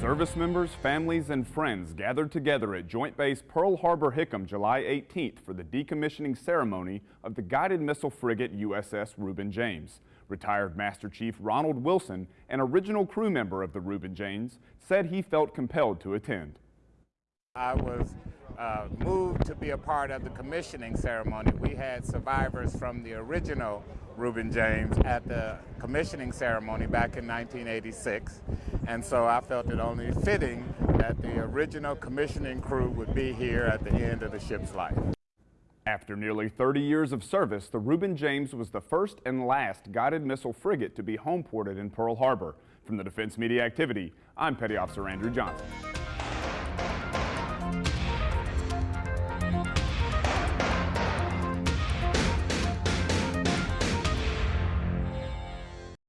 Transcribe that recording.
Service members, families, and friends gathered together at Joint Base Pearl Harbor Hickam July 18th for the decommissioning ceremony of the guided missile frigate USS Reuben James. Retired Master Chief Ronald Wilson, an original crew member of the Reuben James, said he felt compelled to attend. I was uh, moved to be a part of the commissioning ceremony. We had survivors from the original Reuben James at the commissioning ceremony back in 1986. And so I felt it only fitting that the original commissioning crew would be here at the end of the ship's life. After nearly 30 years of service, the Reuben James was the first and last guided missile frigate to be homeported in Pearl Harbor. From the Defense Media Activity, I'm Petty Officer Andrew Johnson.